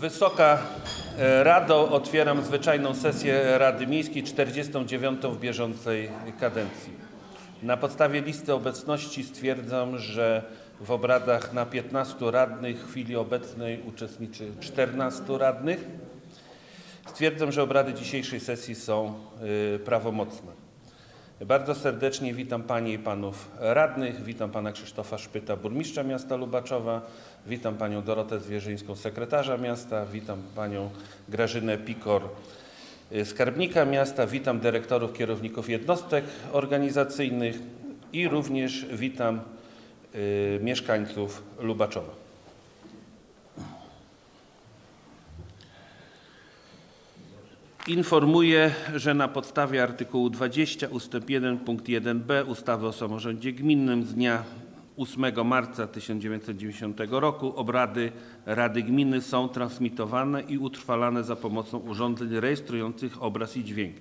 Wysoka e, Rado, otwieram zwyczajną sesję Rady Miejskiej 49 w bieżącej kadencji. Na podstawie listy obecności stwierdzam, że w obradach na 15 radnych w chwili obecnej uczestniczy 14 radnych. Stwierdzam, że obrady dzisiejszej sesji są y, prawomocne. Bardzo serdecznie witam Panie i Panów Radnych, witam Pana Krzysztofa Szpyta, Burmistrza Miasta Lubaczowa, witam Panią Dorotę Zwierzyńską, Sekretarza Miasta, witam Panią Grażynę Pikor, y, Skarbnika Miasta, witam dyrektorów, kierowników jednostek organizacyjnych i również witam y, mieszkańców Lubaczowa. Informuję, że na podstawie artykułu 20 ust. 1 punkt 1b ustawy o samorządzie gminnym z dnia 8 marca 1990 roku obrady Rady Gminy są transmitowane i utrwalane za pomocą urządzeń rejestrujących obraz i dźwięk.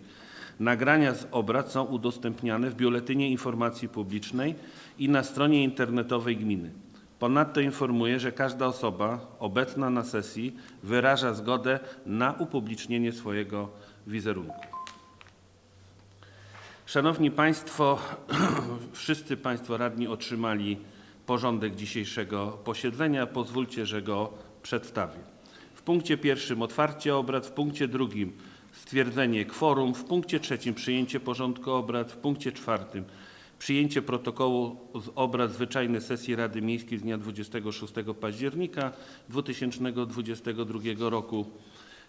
Nagrania z obrad są udostępniane w Biuletynie Informacji Publicznej i na stronie internetowej gminy. Ponadto informuję, że każda osoba obecna na sesji wyraża zgodę na upublicznienie swojego wizerunku. Szanowni Państwo, wszyscy Państwo radni otrzymali porządek dzisiejszego posiedzenia. Pozwólcie, że go przedstawię. W punkcie pierwszym otwarcie obrad, w punkcie drugim stwierdzenie kworum, w punkcie trzecim przyjęcie porządku obrad, w punkcie czwartym przyjęcie protokołu z obrad zwyczajnej sesji Rady Miejskiej z dnia 26 października 2022 roku.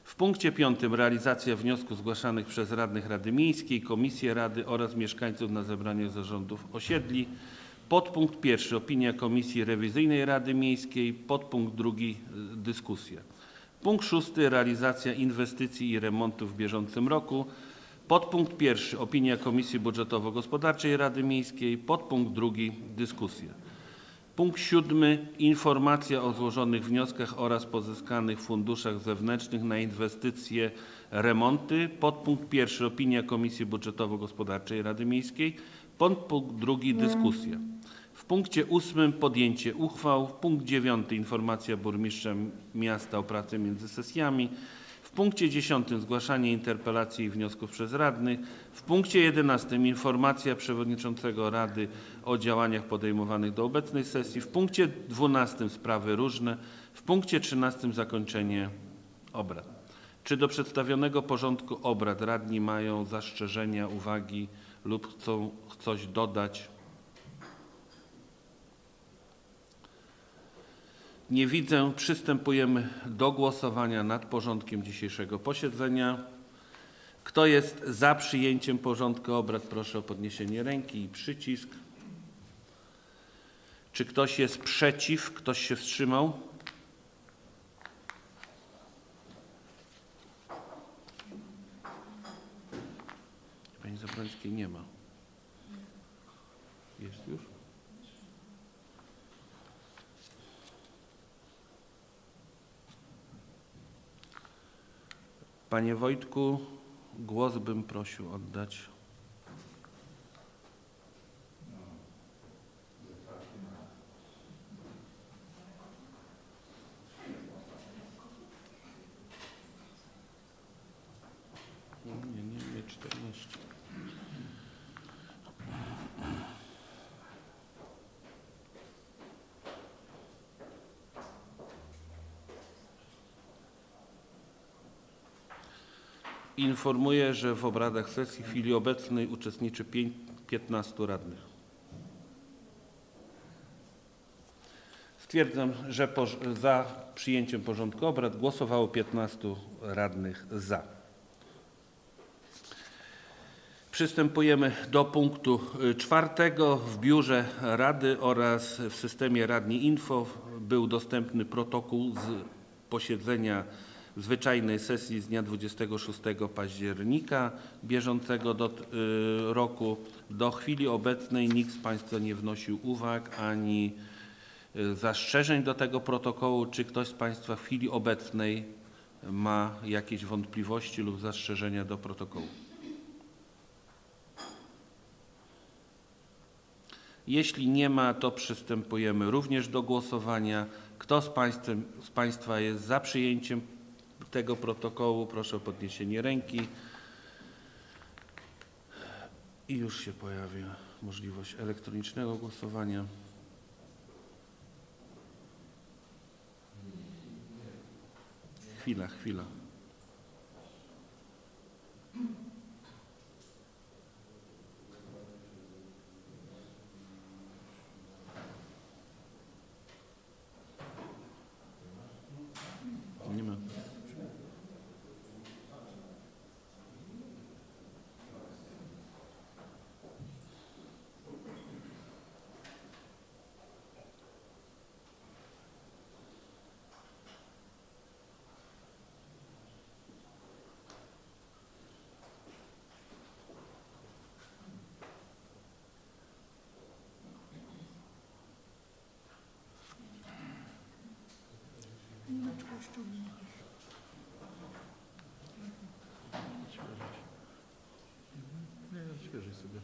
W punkcie piątym realizacja wniosków zgłaszanych przez radnych Rady Miejskiej, Komisję Rady oraz mieszkańców na zebraniach zarządów osiedli. Podpunkt pierwszy opinia Komisji Rewizyjnej Rady Miejskiej. Podpunkt drugi dyskusja. Punkt szósty realizacja inwestycji i remontów w bieżącym roku. Podpunkt pierwszy opinia Komisji Budżetowo-Gospodarczej Rady Miejskiej. Podpunkt drugi dyskusja. Punkt siódmy informacja o złożonych wnioskach oraz pozyskanych funduszach zewnętrznych na inwestycje, remonty. Podpunkt pierwszy opinia Komisji Budżetowo-Gospodarczej Rady Miejskiej. Podpunkt drugi dyskusja. W punkcie ósmym podjęcie uchwał. Punkt dziewiąty informacja burmistrza miasta o pracy między sesjami. W punkcie 10 zgłaszanie interpelacji i wniosków przez radnych. W punkcie 11 informacja przewodniczącego Rady o działaniach podejmowanych do obecnej sesji. W punkcie 12 sprawy różne. W punkcie 13 zakończenie obrad. Czy do przedstawionego porządku obrad radni mają zastrzeżenia, uwagi lub chcą coś dodać? Nie widzę. Przystępujemy do głosowania nad porządkiem dzisiejszego posiedzenia. Kto jest za przyjęciem porządku obrad, proszę o podniesienie ręki i przycisk. Czy ktoś jest przeciw? Ktoś się wstrzymał? Pani Zabrańskiej nie ma. Jest już? Panie Wojtku, głos bym prosił oddać. Nie, nie, nie, 14. Informuję, że w obradach sesji w chwili obecnej uczestniczy pięć- 15 radnych. Stwierdzam, że za przyjęciem porządku obrad głosowało 15 radnych za. Przystępujemy do punktu y, czwartego. W biurze Rady oraz w systemie Radni Info był dostępny protokół z posiedzenia zwyczajnej sesji z dnia 26 października bieżącego do, y, roku. Do chwili obecnej nikt z Państwa nie wnosił uwag ani y, zastrzeżeń do tego protokołu. Czy ktoś z Państwa w chwili obecnej ma jakieś wątpliwości lub zastrzeżenia do protokołu? Jeśli nie ma, to przystępujemy również do głosowania. Kto z, państwem, z Państwa jest za przyjęciem tego protokołu proszę o podniesienie ręki. I już się pojawia możliwość elektronicznego głosowania. Chwila, chwila. что Я скажи себе.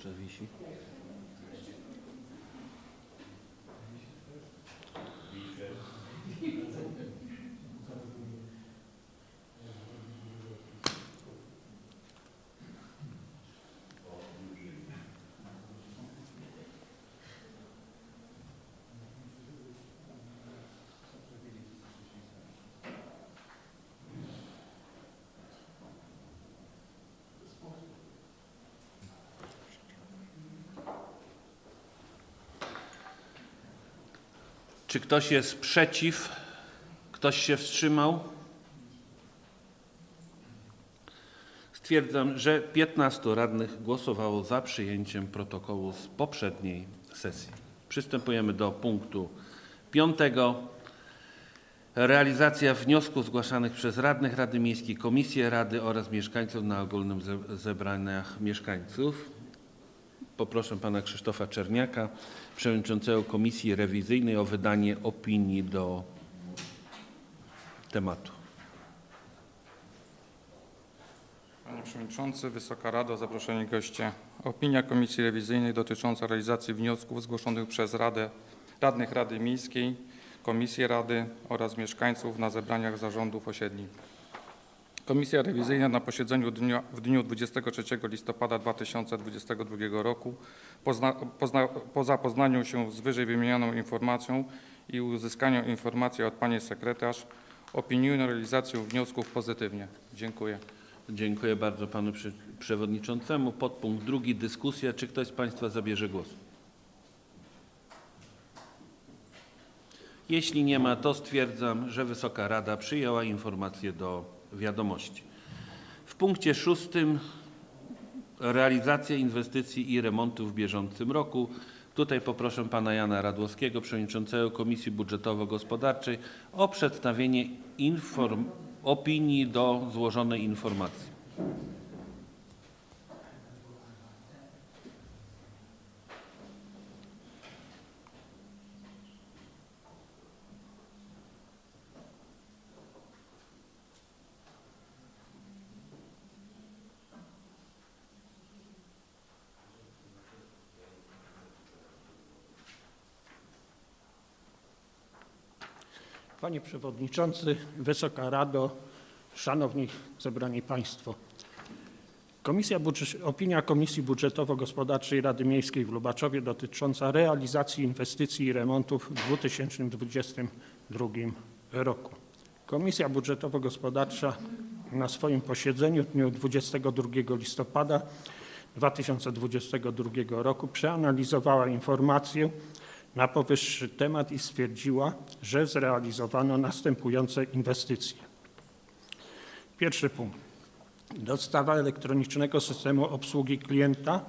Jeszcze wisi? Czy ktoś jest przeciw? Ktoś się wstrzymał? Stwierdzam, że 15 radnych głosowało za przyjęciem protokołu z poprzedniej sesji. Przystępujemy do punktu piątego. Realizacja wniosków zgłaszanych przez radnych Rady Miejskiej, Komisję Rady oraz mieszkańców na ogólnym ze- zebraniach mieszkańców. Poproszę pana Krzysztofa Czerniaka, przewodniczącego Komisji Rewizyjnej o wydanie opinii do tematu. Panie Przewodniczący, Wysoka Rado, zaproszeni goście. Opinia Komisji Rewizyjnej dotycząca realizacji wniosków zgłoszonych przez Radę, radnych Rady Miejskiej, Komisję Rady oraz mieszkańców na zebraniach zarządów osiedli. Komisja Rewizyjna na posiedzeniu dnia, w dniu 23 listopada 2022 roku pozna, pozna, po zapoznaniu się z wyżej wymienioną informacją i uzyskaniu informacji od Pani Sekretarz opiniuje realizację wniosków pozytywnie. Dziękuję. Dziękuję bardzo panu przewodniczącemu. Podpunkt drugi, dyskusja. Czy ktoś z państwa zabierze głos? Jeśli nie ma, to stwierdzam, że Wysoka Rada przyjęła informację do wiadomości. W punkcie szóstym realizacja inwestycji i remontów w bieżącym roku. Tutaj poproszę pana Jana Radłowskiego, przewodniczącego Komisji Budżetowo-Gospodarczej o przedstawienie opinii do złożonej informacji. Panie Przewodniczący, Wysoka Rado, Szanowni Zebrani Państwo. Komisja opinia Komisji Budżetowo-Gospodarczej Rady Miejskiej w Lubaczowie dotycząca realizacji inwestycji i remontów w 2022 roku. Komisja Budżetowo-Gospodarcza na swoim posiedzeniu w dniu 22 listopada 2022 roku przeanalizowała informację na powyższy temat i stwierdziła, że zrealizowano następujące inwestycje. Pierwszy punkt. Dostawa elektronicznego systemu obsługi klienta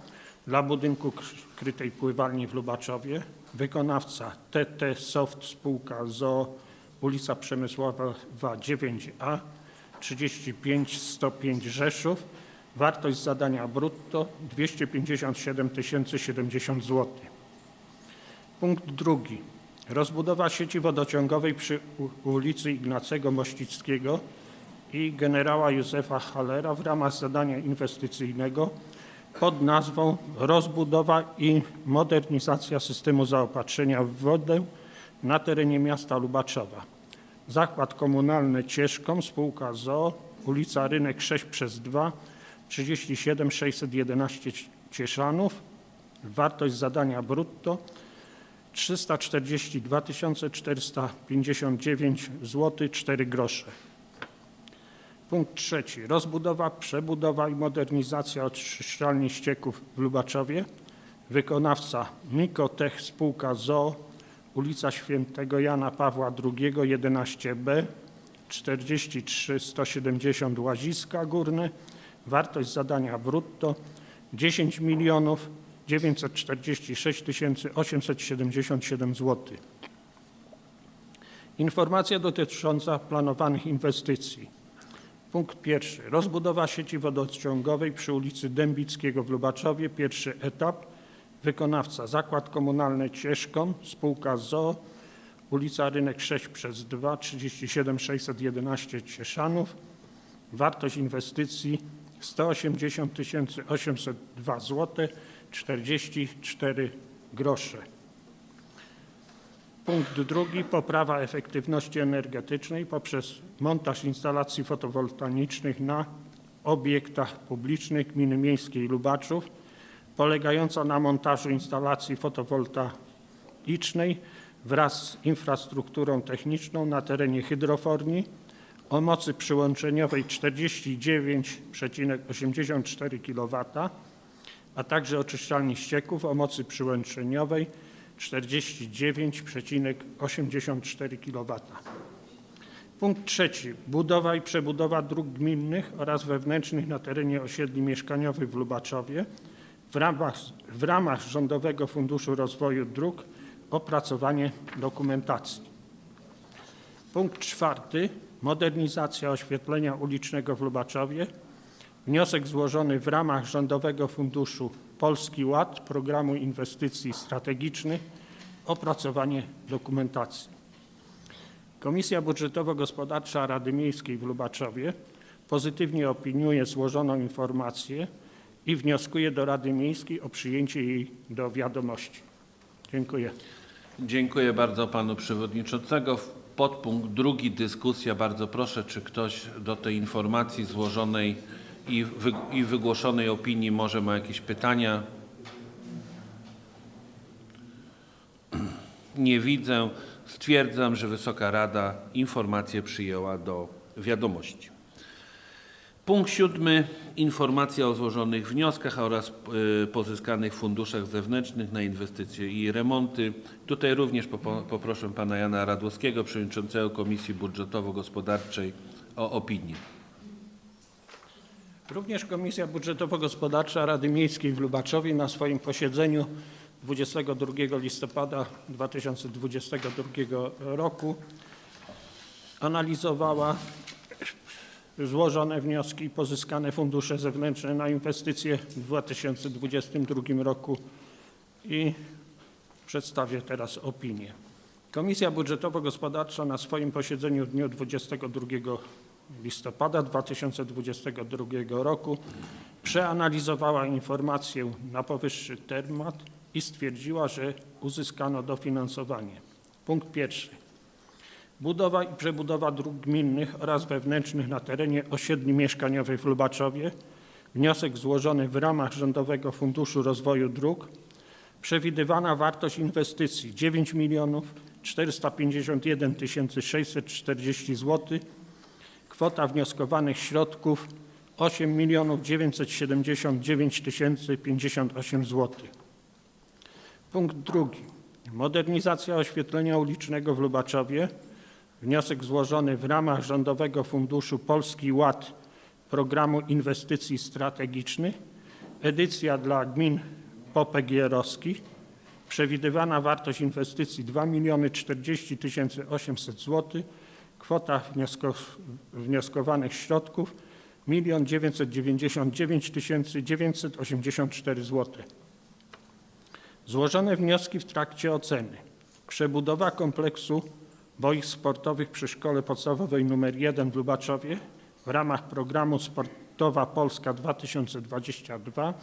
dla budynku kr- krytej pływalni w Lubaczowie. Wykonawca TT Soft spółka ZOO ulica Przemysłowa 9A 35 105 Rzeszów. Wartość zadania brutto 257 070 zł. Punkt drugi. Rozbudowa sieci wodociągowej przy ulicy Ignacego Mościckiego i generała Józefa Hallera w ramach zadania inwestycyjnego pod nazwą Rozbudowa i modernizacja systemu zaopatrzenia w wodę na terenie miasta Lubaczowa. Zakład komunalny Cieszkom, spółka ZOO, ulica Rynek 6 przez 2, 37 611 Cieszanów. Wartość zadania brutto 342 459 zł 4 grosze. Punkt trzeci. Rozbudowa, przebudowa i modernizacja oczyszczalni ścieków w Lubaczowie. Wykonawca Mikotech Spółka ZOO, ulica Świętego Jana Pawła II 11b 43 170 Łaziska Górne. Wartość zadania brutto 10 milionów 946 877 zł. Informacja dotycząca planowanych inwestycji. Punkt pierwszy. Rozbudowa sieci wodociągowej przy ulicy Dębickiego w Lubaczowie. Pierwszy etap. Wykonawca Zakład Komunalny Cieszkon, spółka ZOO, ulica Rynek 6 przez 2, 37 611 Cieszanów. Wartość inwestycji 180 802 zł 44 grosze. Punkt drugi. Poprawa efektywności energetycznej poprzez montaż instalacji fotowoltaicznych na obiektach publicznych gminy miejskiej Lubaczów, polegająca na montażu instalacji fotowoltaicznej wraz z infrastrukturą techniczną na terenie hydroforni o mocy przyłączeniowej 49,84 kW, a także oczyszczalni ścieków o mocy przyłączeniowej 49,84 kW. Punkt trzeci. Budowa i przebudowa dróg gminnych oraz wewnętrznych na terenie osiedli mieszkaniowych w Lubaczowie w ramach, w ramach Rządowego Funduszu Rozwoju Dróg opracowanie dokumentacji. Punkt czwarty. Modernizacja oświetlenia ulicznego w Lubaczowie. Wniosek złożony w ramach Rządowego Funduszu Polski Ład Programu Inwestycji Strategicznych. Opracowanie dokumentacji. Komisja Budżetowo-Gospodarcza Rady Miejskiej w Lubaczowie pozytywnie opiniuje złożoną informację i wnioskuje do Rady Miejskiej o przyjęcie jej do wiadomości. Dziękuję. Dziękuję bardzo panu przewodniczącego. Podpunkt drugi dyskusja. Bardzo proszę, czy ktoś do tej informacji złożonej i, wy, i wygłoszonej opinii może ma jakieś pytania? Nie widzę. Stwierdzam, że Wysoka Rada informację przyjęła do wiadomości. Punkt siódmy. Informacja o złożonych wnioskach oraz y, pozyskanych funduszach zewnętrznych na inwestycje i remonty. Tutaj również poproszę pana Jana Radłowskiego, przewodniczącego Komisji Budżetowo-Gospodarczej o opinię. Również Komisja Budżetowo-Gospodarcza Rady Miejskiej w Lubaczowie na swoim posiedzeniu 22 listopada 2022 roku analizowała złożone wnioski i pozyskane fundusze zewnętrzne na inwestycje w 2022 roku i przedstawię teraz opinię. Komisja Budżetowo-Gospodarcza na swoim posiedzeniu w dniu 22 listopada 2022 roku przeanalizowała informację na powyższy temat i stwierdziła, że uzyskano dofinansowanie. Punkt pierwszy. Budowa i przebudowa dróg gminnych oraz wewnętrznych na terenie osiedli mieszkaniowych w Lubaczowie. Wniosek złożony w ramach Rządowego Funduszu Rozwoju Dróg. Przewidywana wartość inwestycji 9 milionów 451 640 zł. Kwota wnioskowanych środków 8 979 058 zł. Punkt drugi. Modernizacja oświetlenia ulicznego w Lubaczowie. Wniosek złożony w ramach Rządowego Funduszu Polski Ład Programu Inwestycji Strategicznych. Edycja dla gmin popegierowskich. Przewidywana wartość inwestycji 2 040 800 zł. Kwota wniosko- wnioskowanych środków 1 999 984 zł. Złożone wnioski w trakcie oceny. Przebudowa kompleksu boisk sportowych przy Szkole Podstawowej nr 1 w Lubaczowie w ramach programu Sportowa Polska 2022.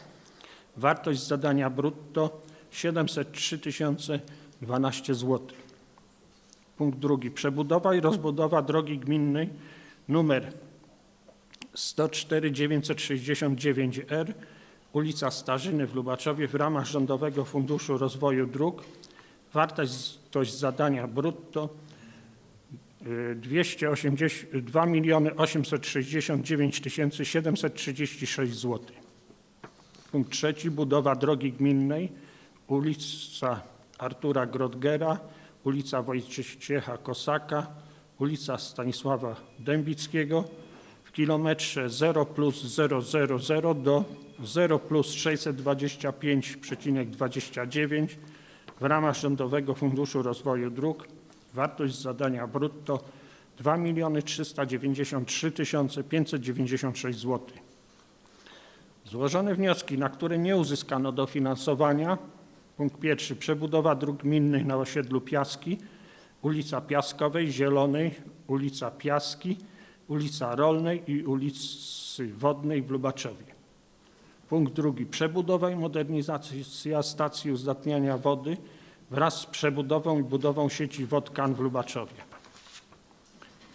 Wartość zadania brutto 703 012 zł. Punkt drugi. Przebudowa i rozbudowa drogi gminnej numer 104 969R ulica Starzyny w Lubaczowie w ramach Rządowego Funduszu Rozwoju Dróg. Wartość zadania brutto y, 280, 2 869 736 zł. Punkt trzeci. Budowa drogi gminnej ulica Artura Grodgera, ulica Wojciecha Kosaka, ulica Stanisława Dębickiego w kilometrze 0 plus 000 do 0 plus 625,29 w ramach Rządowego Funduszu Rozwoju Dróg. Wartość zadania brutto 2 393 596 zł. Złożone wnioski, na które nie uzyskano dofinansowania. Punkt pierwszy. Przebudowa dróg gminnych na osiedlu Piaski, ulica Piaskowej, Zielonej, ulica Piaski, ulica Rolnej i ulicy Wodnej w Lubaczowie. Punkt drugi. Przebudowa i modernizacja stacji uzdatniania wody wraz z przebudową i budową sieci wodkan w Lubaczowie.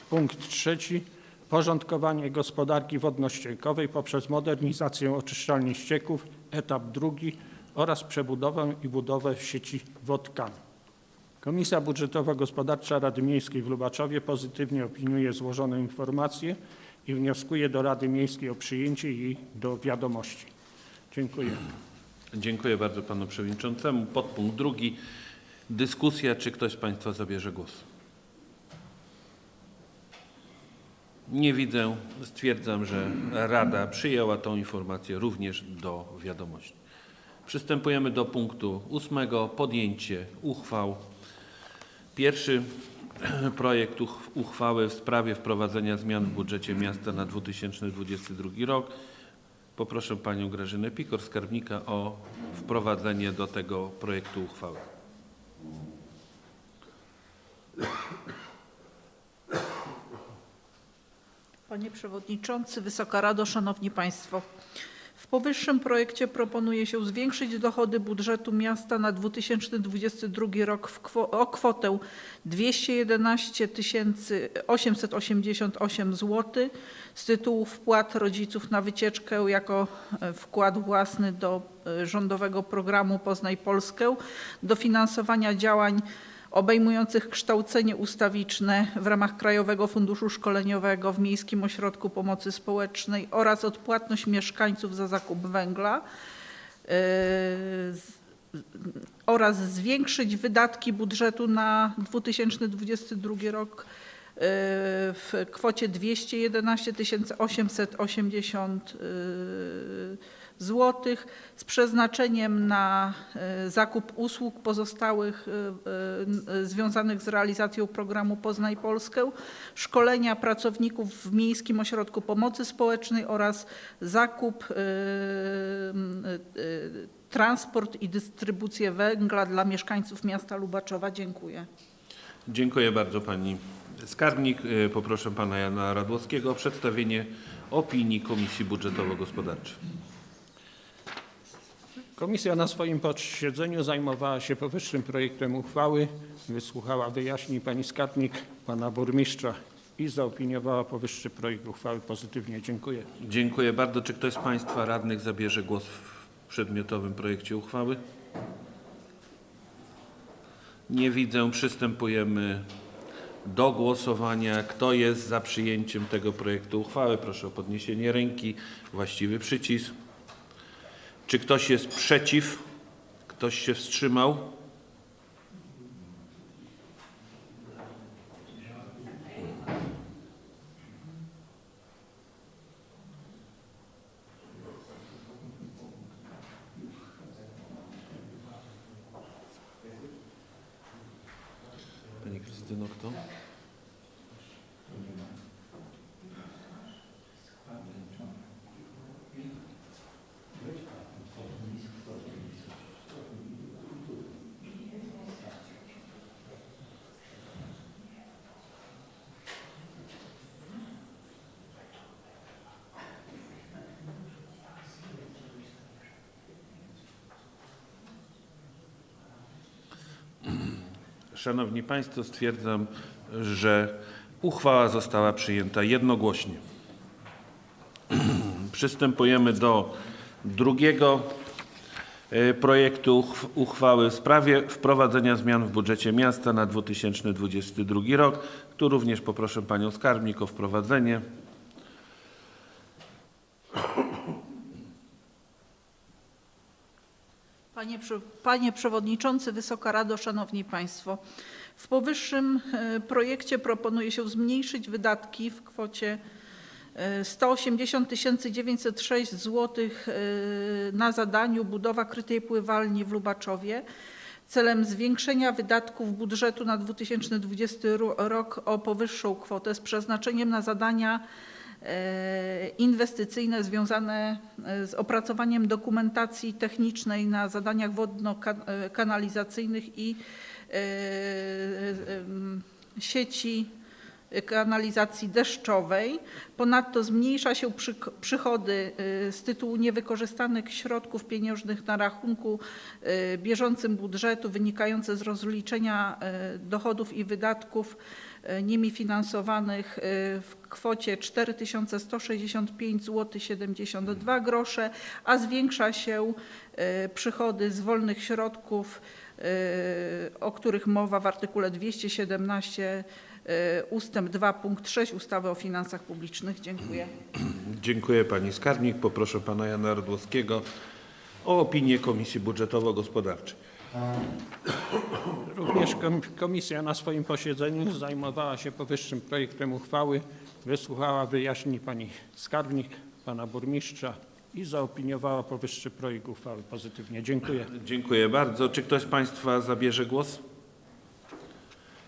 Punkt trzeci. Porządkowanie gospodarki wodno-ściekowej poprzez modernizację oczyszczalni ścieków, etap drugi oraz przebudowę i budowę sieci wodkan. Komisja Budżetowo-Gospodarcza Rady Miejskiej w Lubaczowie pozytywnie opiniuje złożone informacje i wnioskuje do Rady Miejskiej o przyjęcie jej do wiadomości. Dziękuję. Dziękuję bardzo panu przewodniczącemu. Podpunkt drugi. Dyskusja. Czy ktoś z państwa zabierze głos? Nie widzę. Stwierdzam, że Rada przyjęła tą informację również do wiadomości. Przystępujemy do punktu ósmego. Podjęcie uchwał. Pierwszy projekt uch- uchwały w sprawie wprowadzenia zmian w budżecie miasta na 2022 rok. Poproszę panią Grażynę Pikor, skarbnika, o wprowadzenie do tego projektu uchwały. Panie Przewodniczący, Wysoka Rado, Szanowni Państwo. W powyższym projekcie proponuje się zwiększyć dochody budżetu miasta na 2022 rok kwo- o kwotę 211 888 zł z tytułu wpłat rodziców na wycieczkę jako e, wkład własny do e, rządowego programu Poznaj Polskę, dofinansowania działań obejmujących kształcenie ustawiczne w ramach Krajowego Funduszu Szkoleniowego w Miejskim Ośrodku Pomocy Społecznej oraz odpłatność mieszkańców za zakup węgla z- oraz zwiększyć wydatki budżetu na 2022 rok yy, w kwocie 211 880 złotych z przeznaczeniem na e, zakup usług pozostałych e, e, związanych z realizacją programu Poznaj Polskę, szkolenia pracowników w Miejskim Ośrodku Pomocy Społecznej oraz zakup, transport i dystrybucję węgla dla mieszkańców miasta Lubaczowa. Dziękuję. Dziękuję bardzo pani skarbnik. Poproszę pana Jana Radłowskiego o przedstawienie opinii Komisji Budżetowo-Gospodarczej. Komisja na swoim posiedzeniu zajmowała się powyższym projektem uchwały, wysłuchała wyjaśnień pani skarbnik, pana burmistrza i zaopiniowała powyższy projekt uchwały pozytywnie. Dziękuję. Dziękuję bardzo. Czy ktoś z państwa radnych zabierze głos w przedmiotowym projekcie uchwały? Nie widzę. Przystępujemy do głosowania. Kto jest za przyjęciem tego projektu uchwały? Proszę o podniesienie ręki. Właściwy przycisk. Czy ktoś jest przeciw? Ktoś się wstrzymał? Pani Krystyno, kto? Szanowni Państwo, stwierdzam, że uchwała została przyjęta jednogłośnie. Przystępujemy do drugiego e, projektu uchw- uchwały w sprawie wprowadzenia zmian w budżecie miasta na 2022 rok. Tu również poproszę Panią Skarbnik o wprowadzenie. Panie, Panie Przewodniczący, Wysoka Rado, Szanowni Państwo. W powyższym e, projekcie proponuje się zmniejszyć wydatki w kwocie e, 180 906 zł na zadaniu budowa krytej pływalni w Lubaczowie celem zwiększenia wydatków budżetu na 2020 ro- rok o powyższą kwotę z przeznaczeniem na zadania inwestycyjne związane e, z opracowaniem dokumentacji technicznej na zadaniach wodno-kanalizacyjnych i e, sieci kanalizacji deszczowej. Ponadto zmniejsza się przychody z tytułu niewykorzystanych środków pieniężnych na rachunku bieżącym budżetu wynikające z rozliczenia dochodów i wydatków nimi finansowanych y, w kwocie 4165 zł 72 grosze, a zwiększa się y, przychody z wolnych środków, o których mowa w artykule 217 y, ustęp 2 punkt 6 ustawy o finansach publicznych. Dziękuję. Dziękuję Pani Skarbnik. Poproszę Pana Jana Radłowskiego o opinię Komisji Budżetowo-Gospodarczej. Również kom- komisja na swoim posiedzeniu zajmowała się powyższym projektem uchwały, wysłuchała wyjaśnień pani skarbnik, pana burmistrza i zaopiniowała powyższy projekt uchwały pozytywnie. Dziękuję. Dziękuję bardzo. Czy ktoś z Państwa zabierze głos?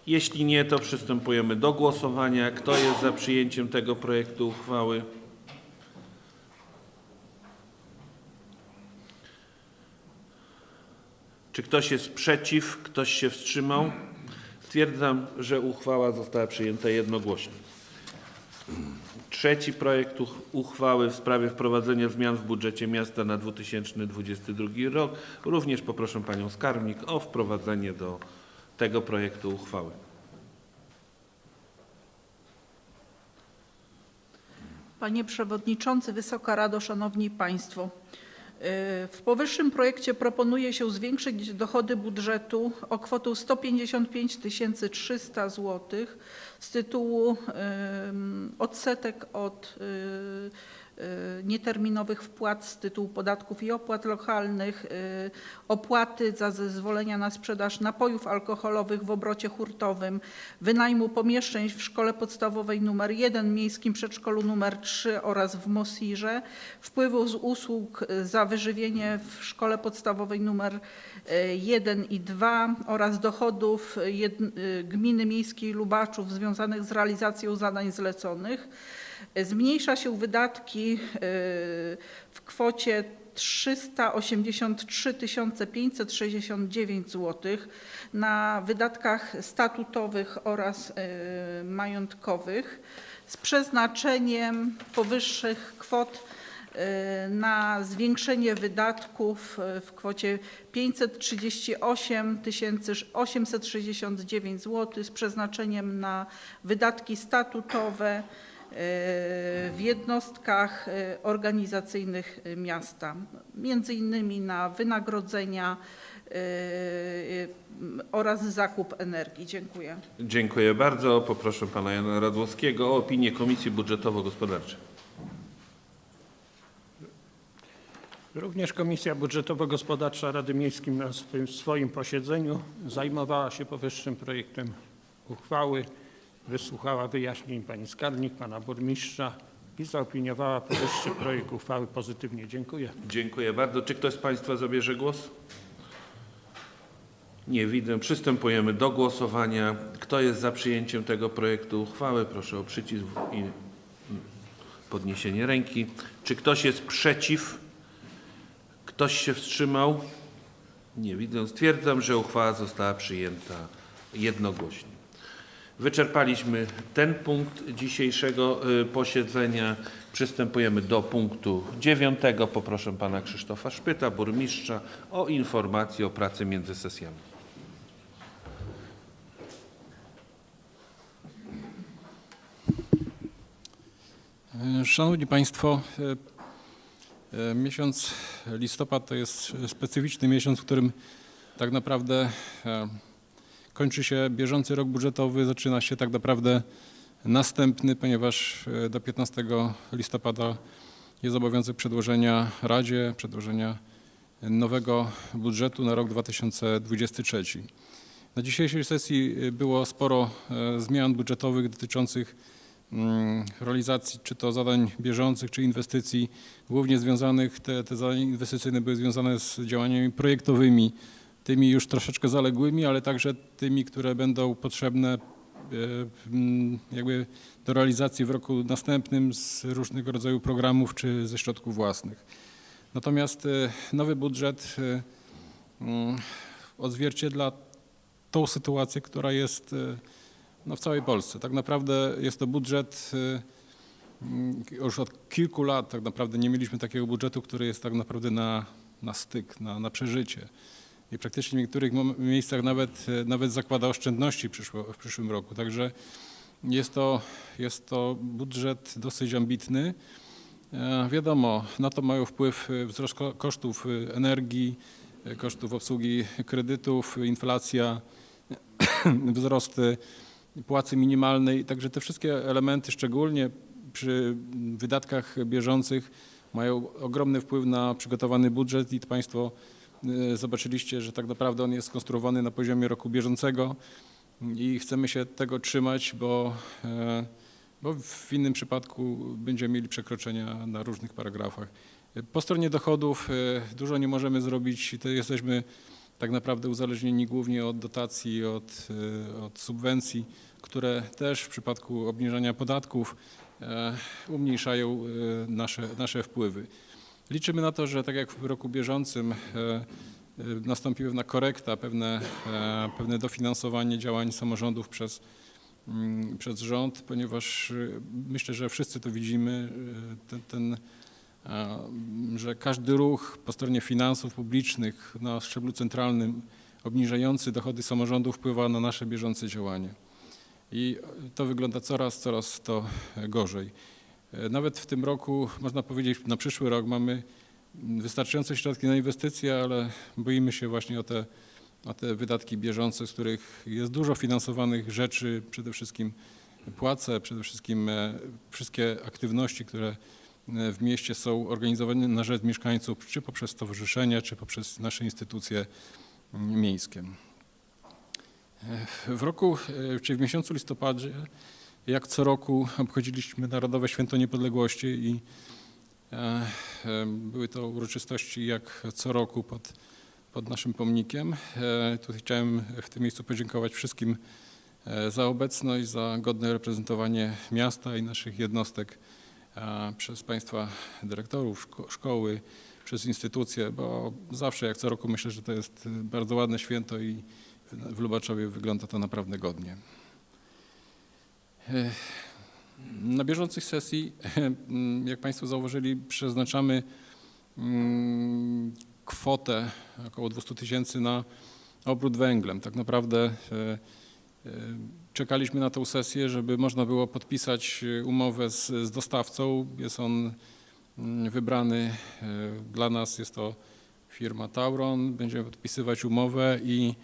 Jeśli nie, to przystępujemy do głosowania. Kto jest za przyjęciem tego projektu uchwały? Czy ktoś jest przeciw? Ktoś się wstrzymał? Stwierdzam, że uchwała została przyjęta jednogłośnie. Trzeci projekt uch- uchwały w sprawie wprowadzenia zmian w budżecie miasta na 2022 rok. Również poproszę Panią Skarbnik o wprowadzenie do tego projektu uchwały. Panie Przewodniczący, Wysoka Rado, Szanowni Państwo. Y, W powyższym projekcie proponuje się zwiększyć dochody budżetu o kwotę 155 300 zł z tytułu odsetek od y, nieterminowych wpłat z tytułu podatków i opłat lokalnych, y, opłaty za zezwolenia na sprzedaż napojów alkoholowych w obrocie hurtowym, wynajmu pomieszczeń w szkole podstawowej nr 1, miejskim przedszkolu nr 3 oraz w Mosirze, wpływu z usług y, za wyżywienie w szkole podstawowej nr 1 i 2 oraz dochodów y, gminy miejskiej Lubaczów związanych z realizacją zadań zleconych. Zmniejsza się wydatki y, w kwocie 383 569 zł na wydatkach statutowych oraz y, majątkowych z przeznaczeniem powyższych kwot y, na zwiększenie wydatków w kwocie 538 869 zł z przeznaczeniem na wydatki statutowe w jednostkach y, organizacyjnych y, miasta, między innymi na wynagrodzenia, oraz zakup energii. Dziękuję. Dziękuję bardzo. Poproszę pana Jana Radłowskiego o opinię Komisji Budżetowo-Gospodarczej. Również Komisja Budżetowo-Gospodarcza Rady Miejskiej na swoim posiedzeniu zajmowała się powyższym projektem uchwały, wysłuchała wyjaśnień pani skarbnik, pana burmistrza i zaopiniowała powyższy projekt uchwały pozytywnie. Dziękuję. Dziękuję bardzo. Czy ktoś z państwa zabierze głos? Nie widzę. Przystępujemy do głosowania. Kto jest za przyjęciem tego projektu uchwały? Proszę o przycisk i podniesienie ręki. Czy ktoś jest przeciw? Ktoś się wstrzymał? Nie widzę. Stwierdzam, że uchwała została przyjęta jednogłośnie. Wyczerpaliśmy ten punkt dzisiejszego y, posiedzenia. Przystępujemy do punktu dziewiątego. Poproszę pana Krzysztofa Szpyta, burmistrza, o informację o pracy między sesjami. Szanowni Państwo, e, e, miesiąc listopad to jest specyficzny miesiąc, w którym tak naprawdę e, kończy się bieżący rok budżetowy, zaczyna się tak naprawdę następny, ponieważ e, do 15 listopada jest obowiązek przedłożenia Radzie, przedłożenia nowego budżetu na rok 2023. Na dzisiejszej sesji e, było sporo e, zmian budżetowych dotyczących mm, realizacji czy to zadań bieżących, czy inwestycji, głównie związanych, te, te zadania inwestycyjne były związane z działaniami projektowymi, tymi już troszeczkę zaległymi, ale także tymi, które będą potrzebne e, mm, jakby do realizacji w roku następnym z różnego rodzaju programów czy ze środków własnych. Natomiast e, nowy budżet e, mm, odzwierciedla tą sytuację, która jest no, w całej Polsce. Tak naprawdę jest to budżet, mm, już od kilku lat tak naprawdę nie mieliśmy takiego budżetu, który jest tak naprawdę na, na styk, na, na przeżycie. I praktycznie w niektórych miejscach nawet, nawet zakłada oszczędności przyszło, w przyszłym roku. Także jest to, jest to budżet dosyć ambitny. E, Wiadomo, na to mają wpływ e, wzrost ko- kosztów e, energii, kosztów obsługi kredytów, inflacja, wzrosty płacy minimalnej. Także te wszystkie elementy, szczególnie przy wydatkach bieżących, mają ogromny wpływ na przygotowany budżet i Państwo zobaczyliście, że tak naprawdę on jest skonstruowany na poziomie roku bieżącego i chcemy się tego trzymać, bo, e, bo w innym przypadku będziemy mieli przekroczenia na różnych paragrafach. Po stronie dochodów e, dużo nie możemy zrobić, to jesteśmy tak naprawdę uzależnieni głównie od dotacji, od, od subwencji, które też w przypadku obniżania podatków umniejszają nasze, nasze wpływy. Liczymy na to, że tak jak w roku bieżącym e, e, nastąpi pewna korekta, pewne, e, pewne dofinansowanie działań samorządów przez, mm, przez rząd, ponieważ myślę, że wszyscy to widzimy, ten, ten że każdy ruch po stronie finansów publicznych na szczeblu centralnym obniżający dochody samorządów wpływa na nasze bieżące działanie. I to wygląda coraz, coraz to gorzej. E, Nawet w tym roku, można powiedzieć, na przyszły rok mamy wystarczające środki na inwestycje, ale boimy się właśnie o te, o te wydatki bieżące, z których jest dużo finansowanych rzeczy, przede wszystkim płace, przede wszystkim e, wszystkie aktywności, które e, w mieście są organizowane na rzecz mieszkańców, czy poprzez stowarzyszenia, czy poprzez nasze instytucje mm, miejskie. W roku, czy w miesiącu listopadzie, jak co roku obchodziliśmy Narodowe Święto Niepodległości i e, e, były to uroczystości jak co roku pod, pod naszym pomnikiem. E, Tutaj chciałem w tym miejscu podziękować wszystkim za obecność, za godne reprezentowanie miasta i naszych jednostek przez Państwa dyrektorów szko- szkoły, przez instytucje, bo zawsze jak co roku myślę, że to jest bardzo ładne święto i w Lubaczowie wygląda to naprawdę godnie. Na bieżących sesji, jak Państwo zauważyli, przeznaczamy mm, kwotę około 200 tysięcy na obrót węglem. Tak naprawdę e, e, czekaliśmy na tę sesję, żeby można było podpisać umowę z, z dostawcą. Jest on mm, wybrany. e, Dla nas jest to firma Tauron. Będziemy podpisywać umowę i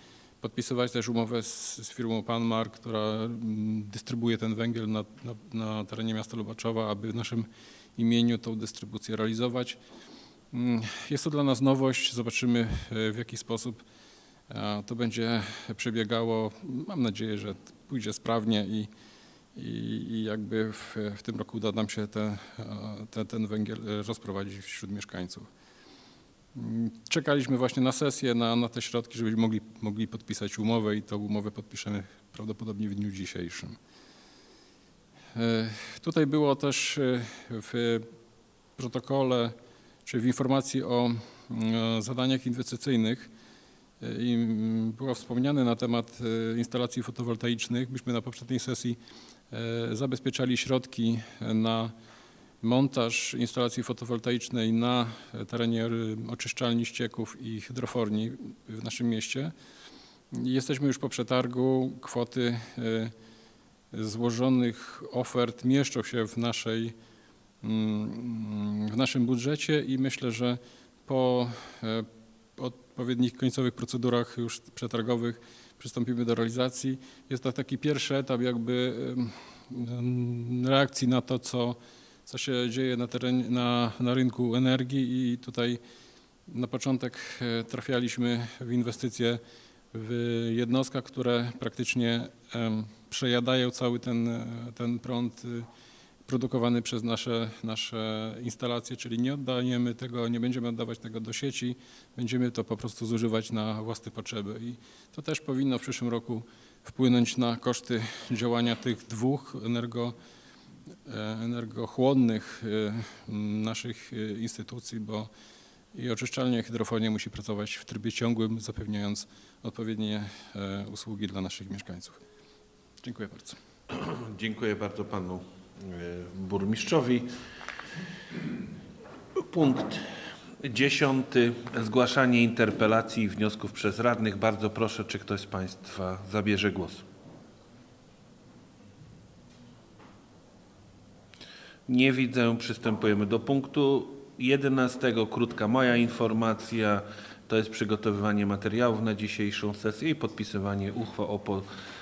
podpisywać też umowę z, z firmą Panmar, która mm, dystrybuuje ten węgiel na, na, na terenie miasta Lubaczowa, aby w naszym imieniu tą dystrybucję realizować. Mm, Jest to dla nas nowość. Zobaczymy e, w jaki sposób e, to będzie przebiegało. Mam nadzieję, że pójdzie sprawnie i, i, i jakby w, w tym roku uda nam się e, te, ten węgiel rozprowadzić wśród mieszkańców. Czekaliśmy właśnie na sesję, na, na te środki, żebyśmy mogli, mogli podpisać umowę i tą umowę podpiszemy prawdopodobnie w dniu dzisiejszym. E, Tutaj było też e, w protokole, czy w informacji o mm, zadaniach inwestycyjnych e, było wspomniane na temat e, instalacji fotowoltaicznych. Myśmy na poprzedniej sesji e, zabezpieczali środki na montaż instalacji fotowoltaicznej na terenie oczyszczalni ścieków i hydroforni w naszym mieście. Jesteśmy już po przetargu. Kwoty y, złożonych ofert mieszczą się w, naszej, mm, w naszym budżecie i myślę, że po e, odpowiednich końcowych procedurach już przetargowych przystąpimy do realizacji. Jest to taki pierwszy etap jakby reakcji na to, co co się dzieje na, terenie, na, na rynku energii i tutaj na początek e, trafialiśmy w inwestycje w jednostkach, które praktycznie przejadają cały ten, e, ten prąd y, produkowany przez nasze, nasze instalacje, czyli nie oddajemy tego, nie będziemy oddawać tego do sieci, będziemy to po prostu zużywać na własne potrzeby. I to też powinno w przyszłym roku wpłynąć na koszty działania tych dwóch energo energochłonnych e, naszych e, instytucji, bo i oczyszczalnia hydrofonia musi pracować w trybie ciągłym, zapewniając odpowiednie e, usługi dla naszych mieszkańców. Dziękuję bardzo. Dziękuję bardzo panu e, burmistrzowi. Punkt dziesiąty. Zgłaszanie interpelacji i wniosków przez radnych. Bardzo proszę, czy ktoś z państwa zabierze głos. Nie widzę. Przystępujemy do punktu 11. Krótka moja informacja. To jest przygotowywanie materiałów na dzisiejszą sesję i podpisywanie uchwał, po,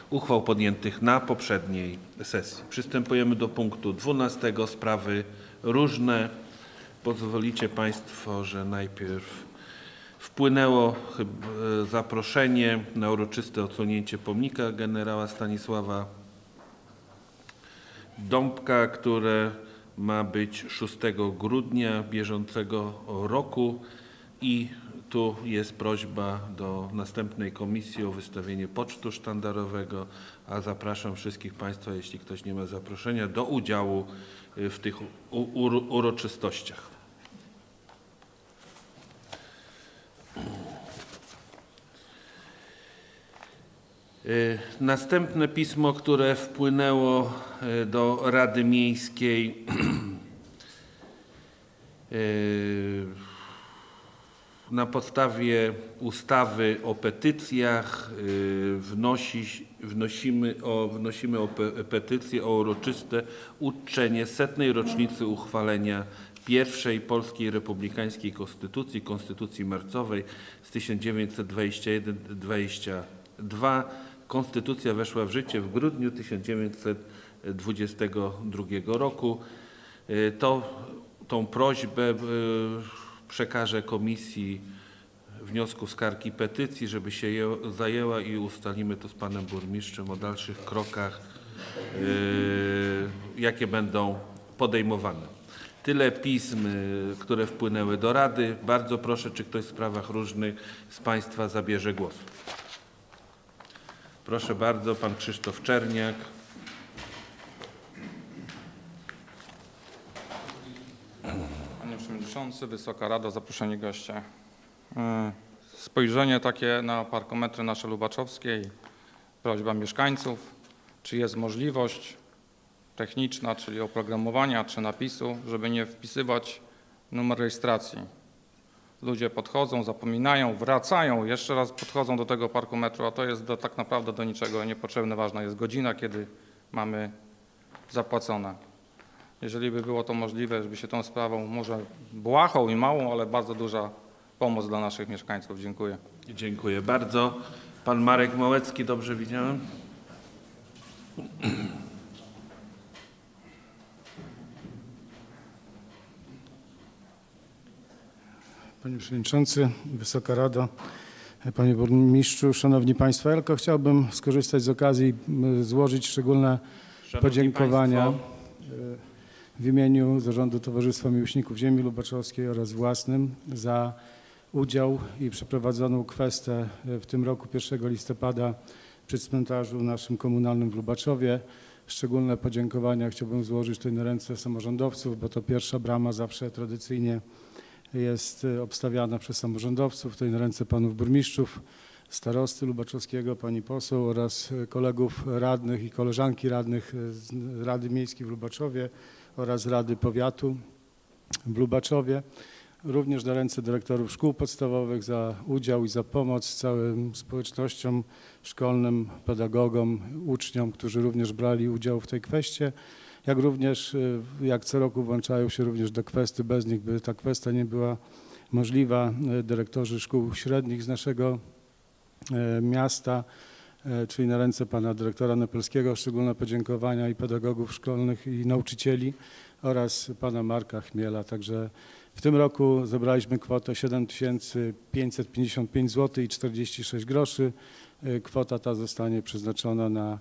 uchwał podjętych na poprzedniej sesji. Przystępujemy do punktu 12. Sprawy różne. Pozwolicie Państwo, że najpierw wpłynęło zaproszenie na uroczyste odsłonięcie pomnika generała Stanisława Dąbka, które ma być 6 grudnia bieżącego roku i tu jest prośba do następnej komisji o wystawienie pocztu sztandarowego, a zapraszam wszystkich Państwa, jeśli ktoś nie ma zaproszenia, do udziału w tych uroczystościach. Następne pismo, które wpłynęło y, do Rady Miejskiej y, na podstawie ustawy o petycjach y, wnosi, wnosimy, o, wnosimy o pe, petycję o uroczyste uczczenie setnej rocznicy uchwalenia pierwszej polskiej republikańskiej konstytucji, konstytucji marcowej z 1921-22. Konstytucja weszła w życie w grudniu 1922 roku. Y, To, tą prośbę y, przekażę Komisji Wniosków, Skarg i Petycji, żeby się je zajęła i ustalimy to z Panem Burmistrzem o dalszych krokach, y, jakie będą podejmowane. Tyle pism, które wpłynęły do Rady. Bardzo proszę, czy ktoś w sprawach różnych z Państwa zabierze głos. Proszę bardzo, Pan Krzysztof Czerniak. Panie Przewodniczący, Wysoka Rado, zaproszeni goście. E, Spojrzenie takie na parkometry nasze lubaczowskie i prośba mieszkańców, czy jest możliwość techniczna, czyli oprogramowania, czy napisu, żeby nie wpisywać numer rejestracji. Ludzie podchodzą, zapominają, wracają, jeszcze raz podchodzą do tego parkometru, a to jest do, tak naprawdę do niczego niepotrzebne. Ważna jest godzina, kiedy mamy zapłacone. Jeżeli by było to możliwe, żeby się tą sprawą, może błahą i małą, ale bardzo duża pomoc dla naszych mieszkańców. Dziękuję. Dziękuję bardzo. Pan Marek Małecki, dobrze widziałem? Panie Przewodniczący, Wysoka Rado, Panie Burmistrzu, Szanowni Państwo, ja tylko chciałbym skorzystać z okazji i złożyć szczególne Szanowni podziękowania państwo, w imieniu Zarządu Towarzystwa Miłośników Ziemi Lubaczowskiej oraz własnym za udział i przeprowadzoną kwestę w tym roku 1 listopada przy cmentarzu naszym komunalnym w Lubaczowie. Szczególne podziękowania chciałbym złożyć tutaj na ręce samorządowców, bo to pierwsza brama zawsze tradycyjnie jest e, obstawiana przez samorządowców, tutaj na ręce panów burmistrzów, starosty Lubaczowskiego, pani poseł oraz e, kolegów radnych i koleżanki radnych e, z Rady Miejskiej w Lubaczowie oraz Rady Powiatu w Lubaczowie. Również na ręce dyrektorów szkół podstawowych za udział i za pomoc całym społecznościom szkolnym, pedagogom, uczniom, którzy również brali udział w tej kwestii jak również y, jak co roku włączają się również do kwestii, bez nich by ta kwestia nie była możliwa, y, dyrektorzy szkół średnich z naszego y, miasta, czyli na ręce pana dyrektora Nepelskiego szczególne podziękowania i pedagogów szkolnych i nauczycieli oraz pana Marka Chmiela. Także w tym roku zebraliśmy kwotę 7555 zł i 46 groszy. Kwota ta zostanie przeznaczona na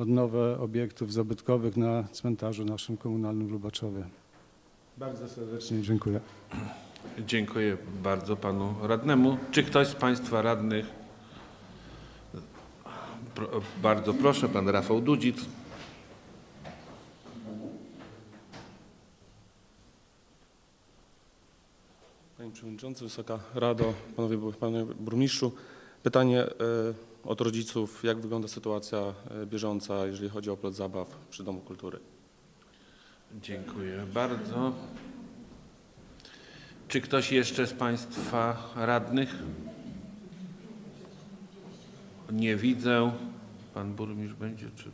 odnowę obiektów zabytkowych na cmentarzu naszym komunalnym w Lubaczowie. Bardzo serdecznie dziękuję. Dziękuję bardzo panu radnemu. Czy ktoś z państwa radnych? Pro, bardzo proszę, pan Rafał Dudzic. Panie Przewodniczący, Wysoka Rado, Panowie, Panie Burmistrzu. Pytanie e, od rodziców, jak wygląda sytuacja e, bieżąca, jeżeli chodzi o plac zabaw przy Domu Kultury? Dziękuję bardzo. Czy ktoś jeszcze z państwa radnych? Nie widzę. Pan burmistrz będzie czy...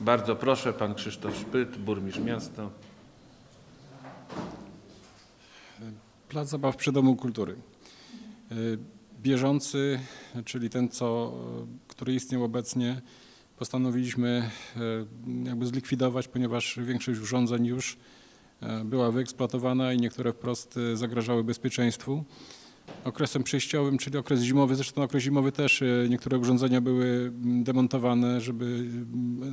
Bardzo proszę, pan Krzysztof Szpyt, burmistrz miasta. Plac zabaw przy Domu Kultury. Bieżący, czyli ten, co, y, który istniał obecnie, postanowiliśmy y, jakby zlikwidować, ponieważ większość urządzeń już y, była wyeksploatowana i niektóre wprost zagrażały bezpieczeństwu. Okresem przejściowym, czyli okres zimowy, zresztą okres zimowy też niektóre urządzenia były demontowane, żeby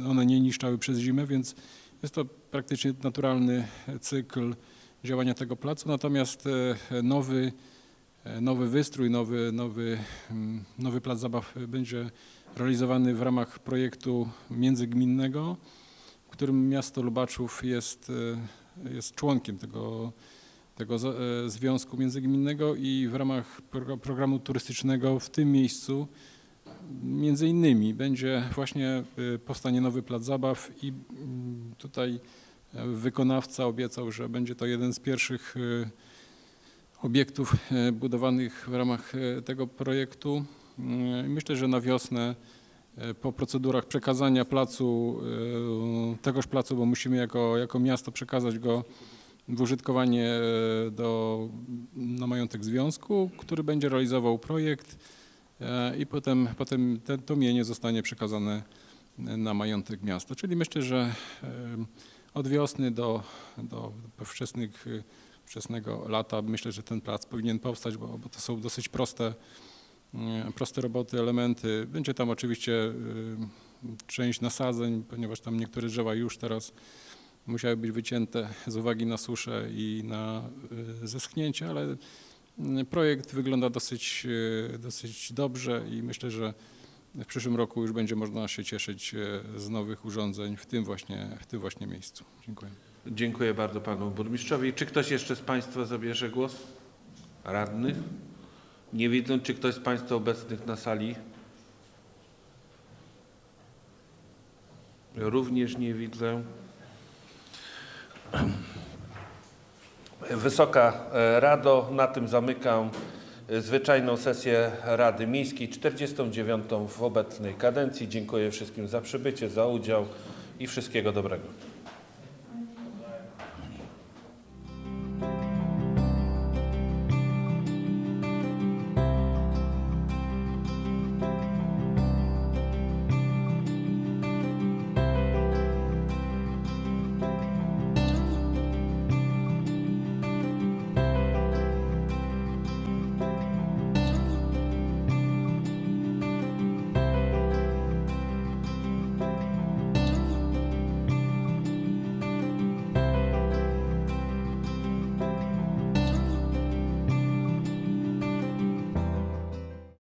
one nie niszczały przez zimę, więc jest to praktycznie naturalny cykl działania tego placu, natomiast e, nowy, e, nowy wystrój, nowy, nowy, mm, nowy plac zabaw będzie realizowany w ramach projektu międzygminnego, w którym miasto Lubaczów jest, e, jest członkiem tego, tego e, związku międzygminnego i w ramach pro- programu turystycznego w tym miejscu między innymi będzie właśnie e, powstanie nowy plac zabaw i mm, tutaj Wykonawca obiecał, że będzie to jeden z pierwszych e, obiektów e, budowanych w ramach e, tego projektu. E, Myślę, że na wiosnę po procedurach przekazania placu, tegoż placu, bo musimy jako, jako miasto przekazać go w użytkowanie do, na majątek związku, który będzie realizował projekt i potem, potem te, to mienie zostanie przekazane na majątek miasta. Czyli myślę, że od wiosny do, do wczesnych, wczesnego lata myślę, że ten plac powinien powstać, bo, bo to są dosyć proste, y, proste roboty, elementy. Będzie tam oczywiście y, część nasadzeń, ponieważ tam niektóre drzewa już teraz musiały być wycięte z uwagi na suszę i na y, zeschnięcie, ale projekt wygląda dosyć, dosyć dobrze i myślę, że w przyszłym roku już będzie można się cieszyć e, z nowych urządzeń w tym właśnie, w tym właśnie miejscu. Dziękuję. Dziękuję bardzo panu burmistrzowi. Czy ktoś jeszcze z państwa zabierze głos? Radnych? Nie widzę. Czy ktoś z państwa obecnych na sali? Również nie widzę. Wysoka e, Rado, na tym zamykam e, zwyczajną sesję Rady Miejskiej 49 w obecnej kadencji. Dziękuję wszystkim za przybycie, za udział i wszystkiego dobrego.